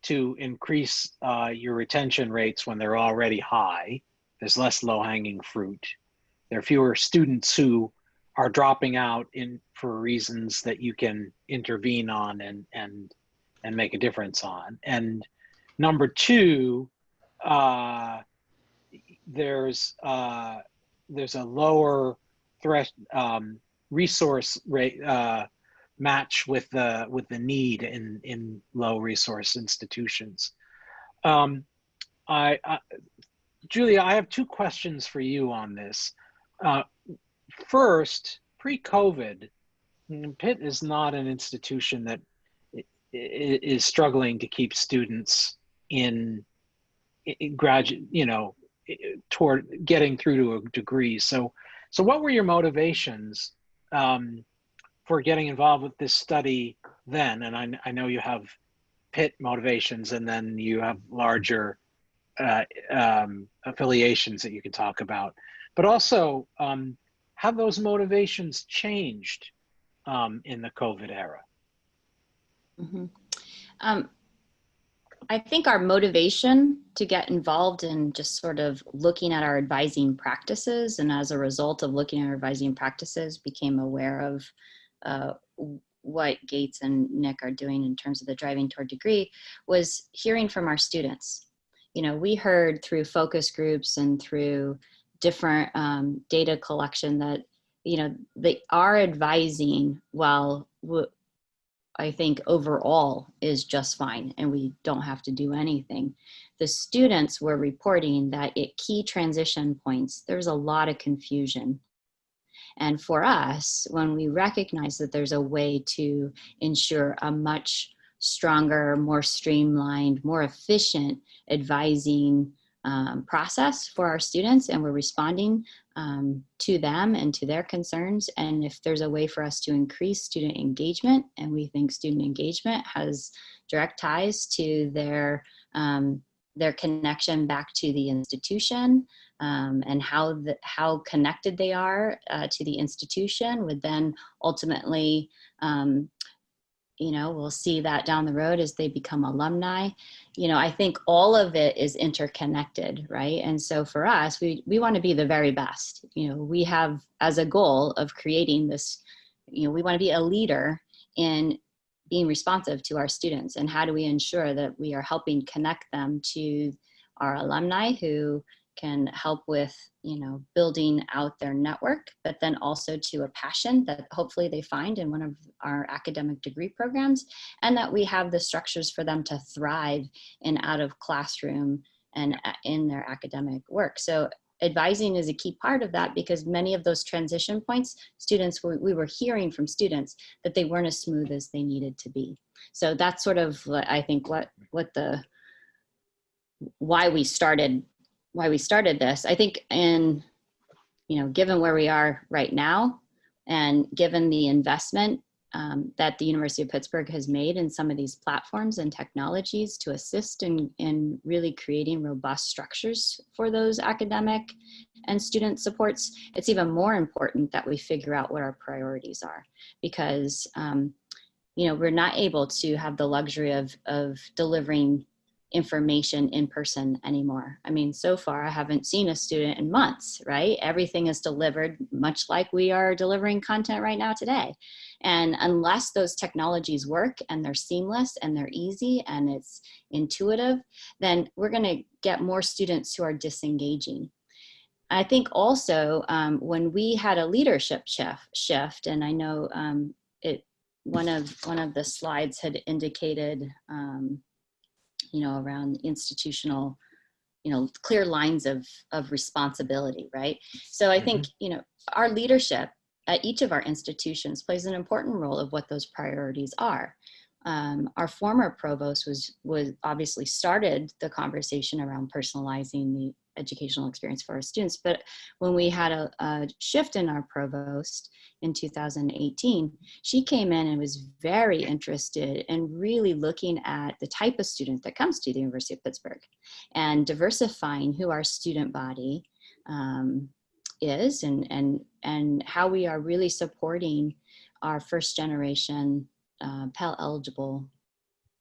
to increase uh, your retention rates when they're already high. There's less low hanging fruit. There are fewer students who are dropping out in for reasons that you can intervene on and and and make a difference on. And number two, uh, there's uh, there's a lower threat um, resource rate uh, match with the with the need in in low resource institutions. Um, I, I Julia, I have two questions for you on this. Uh, first, pre-COVID, Pitt is not an institution that is struggling to keep students in, in graduate, you know, toward getting through to a degree. So, so what were your motivations um, for getting involved with this study then? And I, I know you have Pitt motivations, and then you have larger uh, um, affiliations that you can talk about. But also, um, have those motivations changed um, in the COVID era? Mm -hmm. um, I think our motivation to get involved in just sort of looking at our advising practices and as a result of looking at our advising practices became aware of uh, what Gates and Nick are doing in terms of the driving toward degree was hearing from our students. You know, we heard through focus groups and through different um, data collection that, you know, they are advising while I think overall is just fine and we don't have to do anything. The students were reporting that at key transition points, there's a lot of confusion. And for us, when we recognize that there's a way to ensure a much stronger, more streamlined, more efficient advising um, process for our students and we're responding um, to them and to their concerns. And if there's a way for us to increase student engagement, and we think student engagement has direct ties to their, um, their connection back to the institution um, and how, the, how connected they are uh, to the institution would then ultimately um, you know, we'll see that down the road as they become alumni. You know, I think all of it is interconnected, right? And so for us, we, we want to be the very best. You know, we have as a goal of creating this, you know, we want to be a leader in being responsive to our students and how do we ensure that we are helping connect them to our alumni who can help with you know building out their network but then also to a passion that hopefully they find in one of our academic degree programs and that we have the structures for them to thrive in out of classroom and uh, in their academic work. So advising is a key part of that because many of those transition points students were, we were hearing from students that they weren't as smooth as they needed to be. So that's sort of i think what what the why we started why we started this. I think in, you know, given where we are right now and given the investment um, that the University of Pittsburgh has made in some of these platforms and technologies to assist in, in really creating robust structures for those academic and student supports, it's even more important that we figure out what our priorities are because um, you know, we're not able to have the luxury of, of delivering information in person anymore. I mean, so far I haven't seen a student in months, right? Everything is delivered much like we are delivering content right now today. And unless those technologies work and they're seamless and they're easy and it's intuitive, then we're gonna get more students who are disengaging. I think also um, when we had a leadership shift, shift and I know um, it, one of one of the slides had indicated um, you know, around institutional, you know, clear lines of, of responsibility, right? So I think, mm-hmm. you know, our leadership at each of our institutions plays an important role of what those priorities are. Um, our former provost was, was obviously started the conversation around personalizing the educational experience for our students. But when we had a, a, shift in our provost in 2018, she came in and was very interested in really looking at the type of student that comes to the University of Pittsburgh and diversifying who our student body um, is and, and, and how we are really supporting our first generation uh, Pell eligible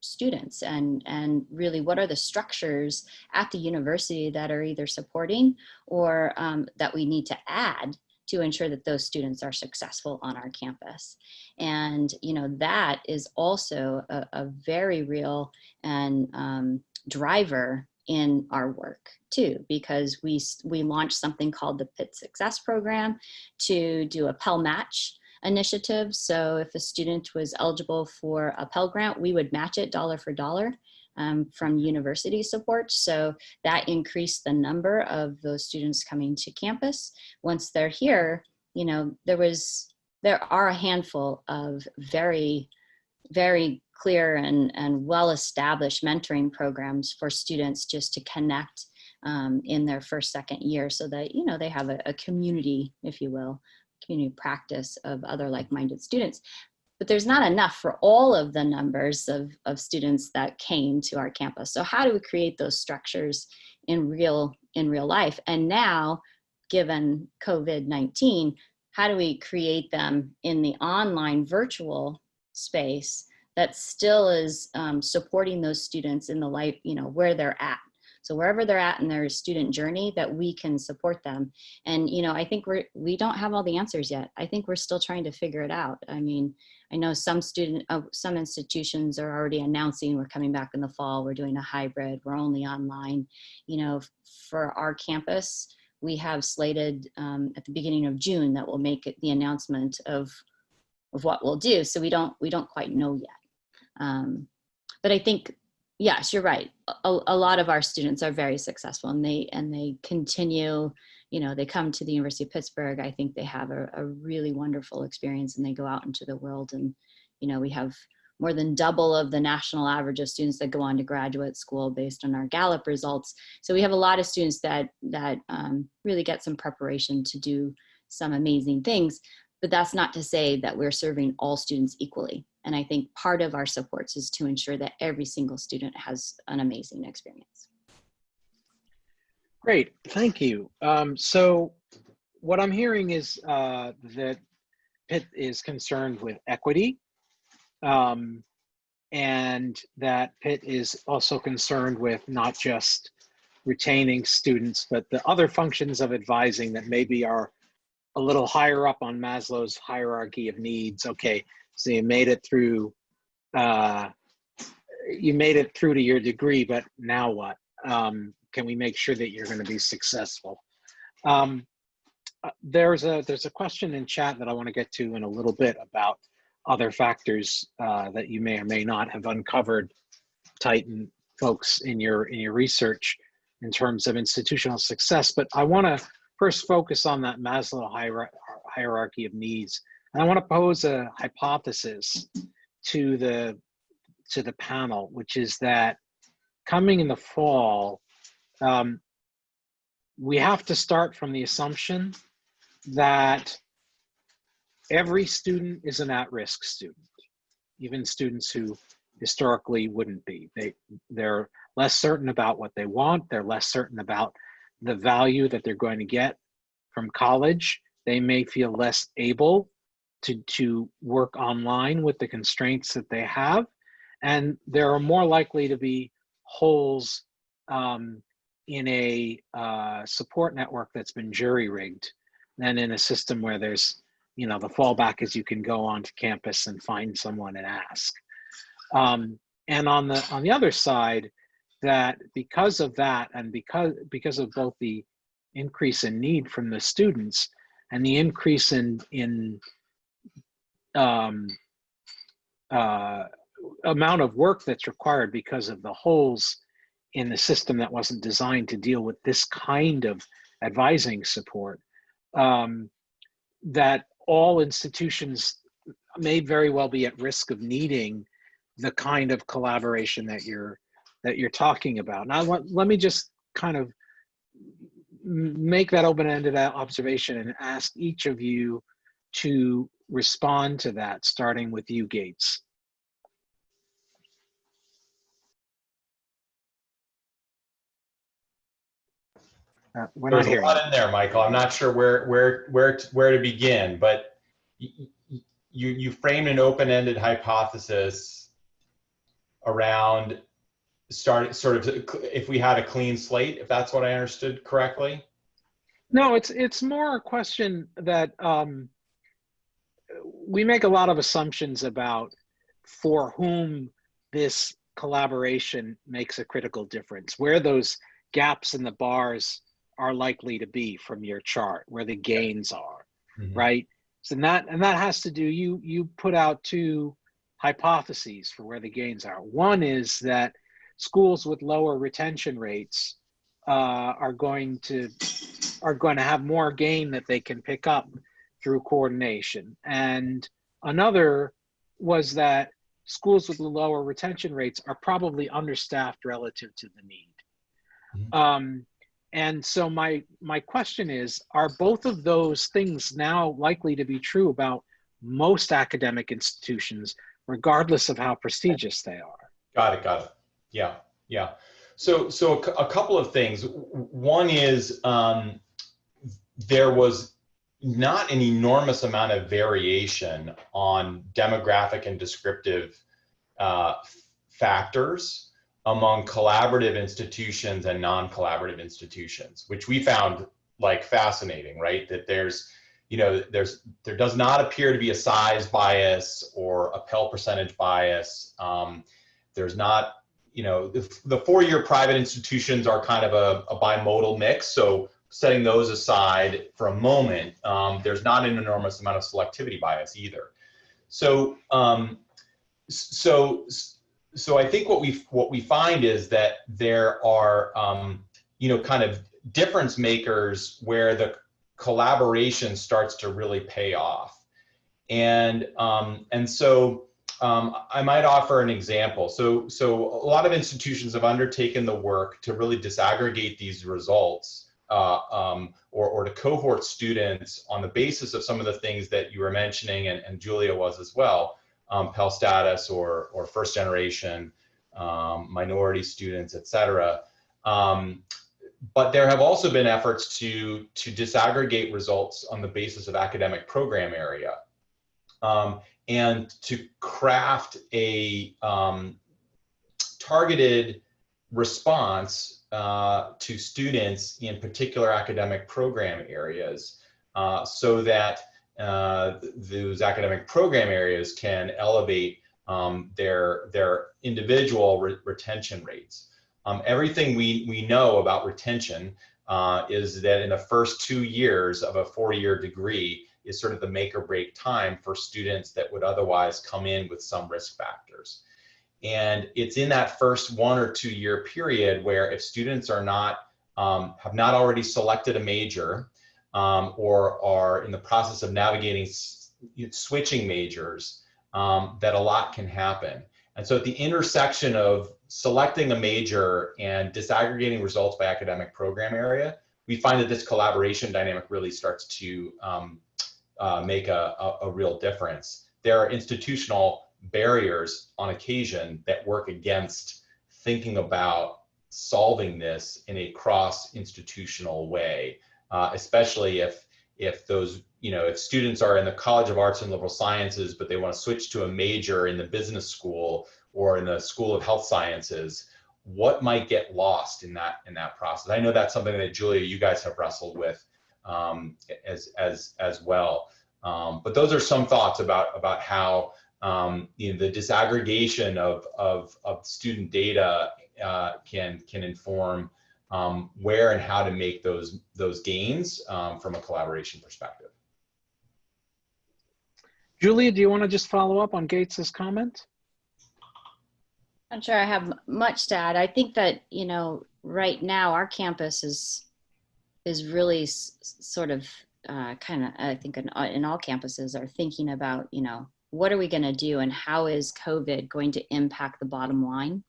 students and and really what are the structures at the university that are either supporting or um, that we need to add to ensure that those students are successful on our campus. And, you know, that is also a, a very real and um, driver in our work too, because we, we launched something called the Pitt Success Program to do a Pell Match initiative. So if a student was eligible for a Pell Grant, we would match it dollar for dollar um, from university support. So that increased the number of those students coming to campus. Once they're here, you know, there was, there are a handful of very, very clear and, and well-established mentoring programs for students just to connect um, in their first, second year so that, you know, they have a, a community, if you will, community practice of other like-minded students. But there's not enough for all of the numbers of, of students that came to our campus. So how do we create those structures in real, in real life? And now, given COVID-19, how do we create them in the online virtual space that still is um, supporting those students in the life, you know, where they're at. So wherever they're at in their student journey that we can support them. And, you know, I think we're, we don't have all the answers yet. I think we're still trying to figure it out. I mean, I know some student, uh, some institutions are already announcing we're coming back in the fall, we're doing a hybrid, we're only online. You know, for our campus, we have slated um, at the beginning of June that will make the announcement of, of what we'll do. So we don't, we don't quite know yet. Um, but I think, yes, you're right. A, a, lot of our students are very successful and they, and they continue, you know, they come to the University of Pittsburgh. I think they have a, a really wonderful experience and they go out into the world and, you know, we have more than double of the national average of students that go on to graduate school based on our Gallup results. So we have a lot of students that, that um, really get some preparation to do some amazing things. But that's not to say that we're serving all students equally. And I think part of our supports is to ensure that every single student has an amazing experience. Great, thank you. Um, so what I'm hearing is uh, that Pitt is concerned with equity um, and that Pitt is also concerned with not just retaining students, but the other functions of advising that maybe are a little higher up on Maslow's hierarchy of needs. Okay, so you made it through, uh, you made it through to your degree, but now what? Um, can we make sure that you're going to be successful? Um, uh, there's a there's a question in chat that I want to get to in a little bit about other factors uh, that you may or may not have uncovered, Tyton folks in your in your research in terms of institutional success. But I want to first focus on that Maslow hierarchy of needs and I want to pose a hypothesis to the to the panel, which is that coming in the fall, um, we have to start from the assumption that every student is an at-risk student, even students who historically wouldn't be. They, they're less certain about what they want. They're less certain about the value that they're going to get from college. They may feel less able to, to work online with the constraints that they have. And there are more likely to be holes um, in a uh, support network that's been jury rigged than in a system where there's, you know, the fallback is you can go onto campus and find someone and ask. Um, and on the on the other side, that because of that and because because of both the increase in need from the students and the increase in in um, uh, amount of work that's required because of the holes in the system that wasn't designed to deal with this kind of advising support um, that all institutions may very well be at risk of needing the kind of collaboration that you're that you're talking about. Now, let, let me just kind of make that open-ended observation and ask each of you to respond to that, starting with you, Gates? Uh, we're There's not a hearing. lot in there, Michael. I'm not sure where where where to, where to begin, but you you framed an open-ended hypothesis around starting sort of if we had a clean slate, if that's what I understood correctly. No, it's it's more a question that um, we make a lot of assumptions about for whom this collaboration makes a critical difference, where those gaps in the bars are likely to be from your chart, where the gains are, Mhm. right? So that and that has to do you you put out two hypotheses for where the gains are. One is that schools with lower retention rates uh, are going to are going to have more gain that they can pick up through coordination. And another was that schools with lower retention rates are probably understaffed relative to the need. Mhm. Um, and so my my question is, are both of those things now likely to be true about most academic institutions, regardless of how prestigious they are? Got it. Got it. Yeah. Yeah. So, so a, a couple of things. One is um, there was not an enormous amount of variation on demographic and descriptive uh, factors among collaborative institutions and non-collaborative institutions, which we found like fascinating, right? That there's, you know, there's there does not appear to be a size bias or a Pell percentage bias. Um, there's not you know, the, the four-year private institutions are kind of a, a bimodal mix. So setting those aside for a moment, um, there's not an enormous amount of selectivity bias either. So, um, so, so I think what we what we find is that there are, um, you know, kind of difference makers where the collaboration starts to really pay off, and um, and so um, I might offer an example. So, so a lot of institutions have undertaken the work to really disaggregate these results uh, um, or, or to cohort students on the basis of some of the things that you were mentioning and, and Julia was as well, um, Pell status or, or first generation, um, minority students, et cetera. Um, but there have also been efforts to, to disaggregate results on the basis of academic program area. Um, and to craft a um, targeted response uh, to students in particular academic program areas uh, so that uh, those academic program areas can elevate um, their, their individual re retention rates. Um, everything we, we know about retention uh, is that in the first two years of a four-year degree, is sort of the make or break time for students that would otherwise come in with some risk factors. And it's in that first one or two year period where if students are not, um, have not already selected a major um, or are in the process of navigating switching majors, um, that a lot can happen. And so at the intersection of selecting a major and disaggregating results by academic program area, we find that this collaboration dynamic really starts to um, uh, make a, a, a, real difference. There are institutional barriers on occasion that work against thinking about solving this in a cross-institutional way, uh, especially if if those you know if students are in the College of Arts and Liberal Sciences but they want to switch to a major in the business school or in the School of Health Sciences, what might get lost in that in that process? I know that's something that Julia, you guys have wrestled with um, as as as well. Um, but those are some thoughts about about how um, you know, the disaggregation of of, of student data uh, can can inform um, where and how to make those those gains um, from a collaboration perspective. Julia, do you want to just follow up on Gates's comment? I'm sure I have much to add. I think that you know right now our campus is is really sort of uh, kind of, I think in, in all campuses are thinking about, you know, what are we going to do and how is COVID going to impact the bottom line,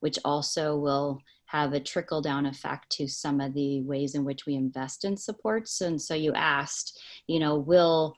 which also will have a trickle down effect to some of the ways in which we invest in supports. And so you asked, you know, will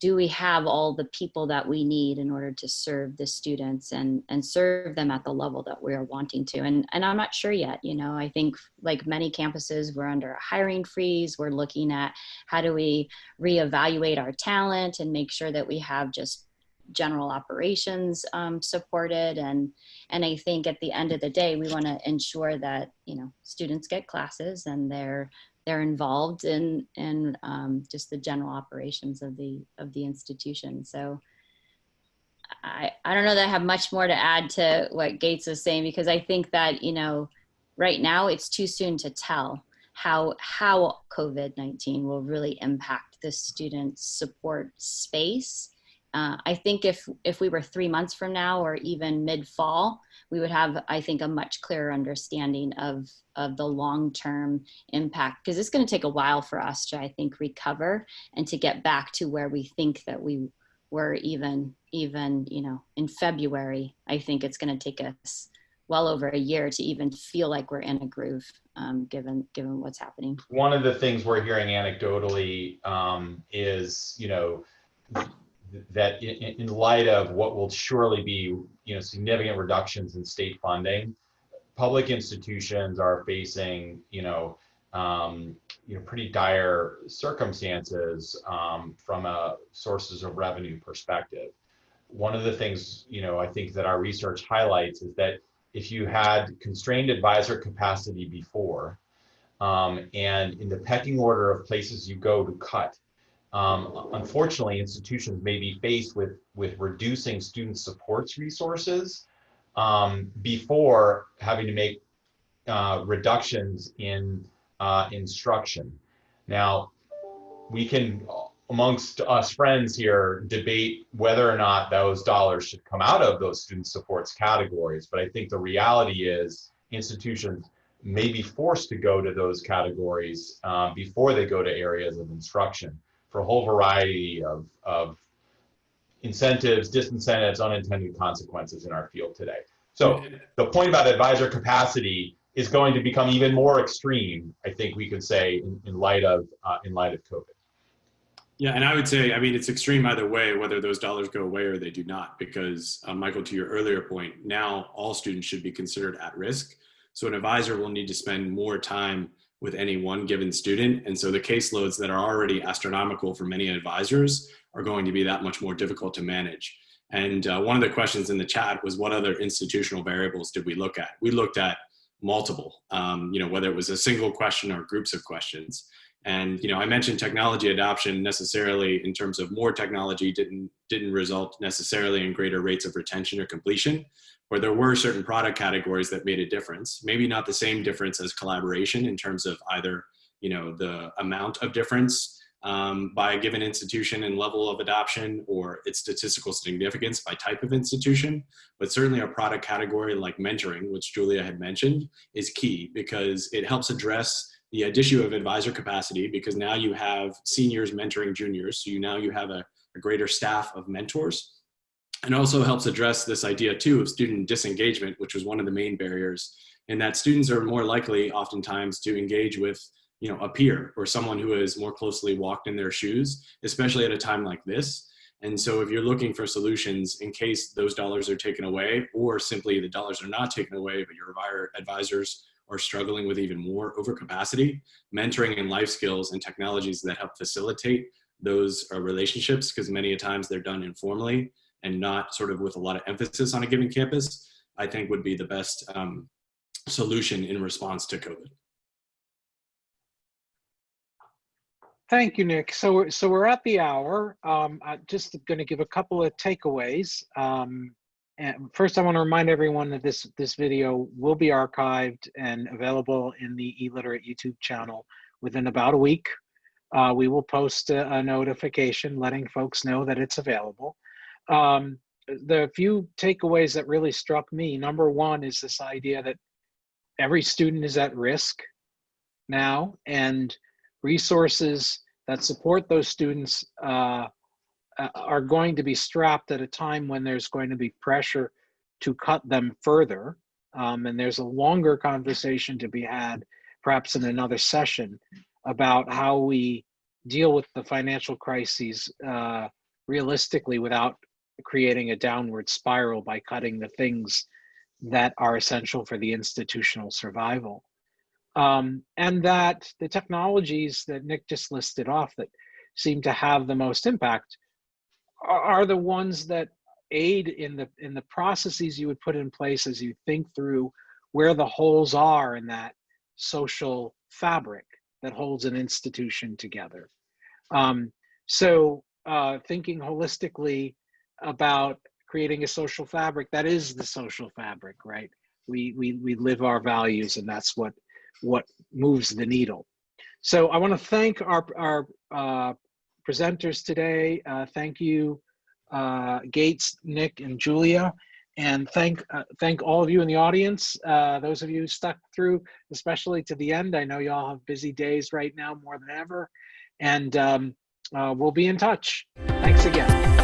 do we have all the people that we need in order to serve the students and and serve them at the level that we're wanting to and and i'm not sure yet you know i think like many campuses we're under a hiring freeze we're looking at how do we reevaluate our talent and make sure that we have just general operations um, supported and and i think at the end of the day we want to ensure that you know students get classes and they're they're involved in in um, just the general operations of the of the institution so I, I don't know that I have much more to add to what Gates was saying because I think that, you know, right now it's too soon to tell how how COVID-19 will really impact the student support space. Uh, I think if if we were three months from now or even mid-fall, we would have, I think, a much clearer understanding of of the long-term impact because it's going to take a while for us to, I think, recover and to get back to where we think that we were even even you know in February. I think it's going to take us well over a year to even feel like we're in a groove, um, given given what's happening. One of the things we're hearing anecdotally um, is, you know, that in, in light of what will surely be, you know, significant reductions in state funding, public institutions are facing, you know, um, you know, pretty dire circumstances um, from a sources of revenue perspective. One of the things, you know, I think that our research highlights is that if you had constrained advisor capacity before, um, and in the pecking order of places you go to cut, um, unfortunately, institutions may be faced with, with reducing student supports resources um, before having to make uh, reductions in uh, instruction. Now, we can, amongst us friends here, debate whether or not those dollars should come out of those student supports categories. But I think the reality is institutions may be forced to go to those categories uh, before they go to areas of instruction for a whole variety of, of incentives, disincentives, unintended consequences in our field today. So the point about advisor capacity is going to become even more extreme, I think we could say, in, in light of uh, in light of COVID. Yeah, and I would say, I mean, it's extreme either way, whether those dollars go away or they do not, because uh, Michael, to your earlier point, now all students should be considered at risk. So an advisor will need to spend more time with any one given student. And so the caseloads that are already astronomical for many advisors are going to be that much more difficult to manage. And uh, one of the questions in the chat was what other institutional variables did we look at? We looked at multiple, um, you know, whether it was a single question or groups of questions. And, you know, I mentioned technology adoption necessarily in terms of more technology didn't, didn't result necessarily in greater rates of retention or completion, where there were certain product categories that made a difference. Maybe not the same difference as collaboration in terms of either, you know, the amount of difference um, by a given institution and level of adoption or its statistical significance by type of institution. But certainly a product category like mentoring, which Julia had mentioned, is key because it helps address the issue of advisor capacity because now you have seniors mentoring juniors. So you now you have a, a greater staff of mentors. And also helps address this idea too of student disengagement, which was one of the main barriers and that students are more likely oftentimes to engage with you know, a peer or someone who has more closely walked in their shoes, especially at a time like this. And so if you're looking for solutions in case those dollars are taken away or simply the dollars are not taken away, but your advisors are struggling with even more overcapacity, mentoring and life skills and technologies that help facilitate those uh, relationships, because many a times they're done informally and not sort of with a lot of emphasis on a given campus, I think would be the best um, solution in response to COVID. Thank you, Nick. So, we're, so we're at the hour. Um, I'm just going to give a couple of takeaways. Um, and first, I want to remind everyone that this this video will be archived and available in the eLiterate YouTube channel within about a week. Uh, we will post a, a, notification letting folks know that it's available. Um, the few takeaways that really struck me, number one is this idea that every student is at risk now, and resources that support those students uh, uh, are going to be strapped at a time when there's going to be pressure to cut them further. Um, and there's a longer conversation to be had, perhaps in another session, about how we deal with the financial crises uh, realistically without creating a downward spiral by cutting the things that are essential for the institutional survival um, and that the technologies that Nick just listed off that seem to have the most impact are, are the ones that aid in the in the processes you would put in place as you think through where the holes are in that social fabric that holds an institution together. Um, so uh, thinking holistically about creating a social fabric that is the social fabric, right? We we we live our values, and that's what what moves the needle. So I want to thank our our uh, presenters today. Uh, thank you, uh, Gates, Nick, and Julia, and thank uh, thank all of you in the audience. Uh, those of you stuck through, especially to the end. I know y'all have busy days right now more than ever, and um, uh, we'll be in touch. Thanks again.